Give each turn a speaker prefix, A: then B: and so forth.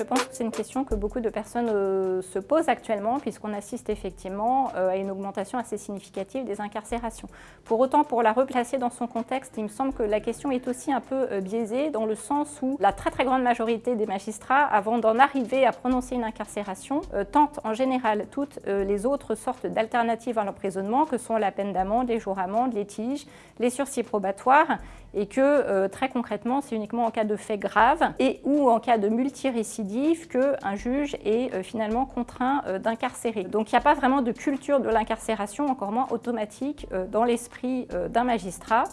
A: Je pense que c'est une question que beaucoup de personnes euh, se posent actuellement puisqu'on assiste effectivement euh, à une augmentation assez significative des incarcérations. Pour autant, pour la replacer dans son contexte, il me semble que la question est aussi un peu euh, biaisée dans le sens où la très grande majorité des magistrats, avant d'en arriver à prononcer une incarcération, tentent en général toutes les autres sortes d'alternatives à l'emprisonnement que sont la peine d'amende, les jours amendes, les tiges, les sursis probatoires et que très concrètement, c'est uniquement en cas de faits graves et ou en cas de multirécidive qu'un juge est euh, finalement contraint euh, d'incarcérer. Donc il n'y a pas vraiment de culture de l'incarcération, encore moins automatique, euh, dans l'esprit d'un magistrat.